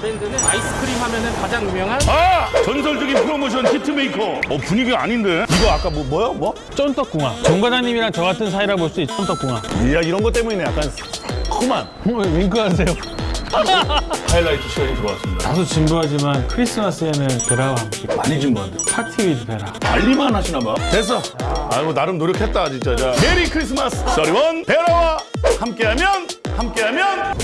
브랜드는 아이스크림 하면은 가장 유명한 아! 전설적인 프로모션 히트메이커. 어, 분위기가 아닌데? 이거 아까 뭐, 뭐야? 뭐? 쫀떡궁합. 정 과장님이랑 저 같은 사이라 볼 수 있죠. 쫀떡궁합. 이야, 이런 것 때문에 약간 그만 어, 윙크하세요. 하이라이트 시간이 들어왔습니다. 다소 진부하지만 크리스마스에는 베라와 함께 많이 진부한데. 파티 위드 베라. 관리만 하시나 봐. 됐어. 아이고, 나름 노력했다, 진짜. 자, 메리 크리스마스. 서리원 베라와 함께하면, 함께하면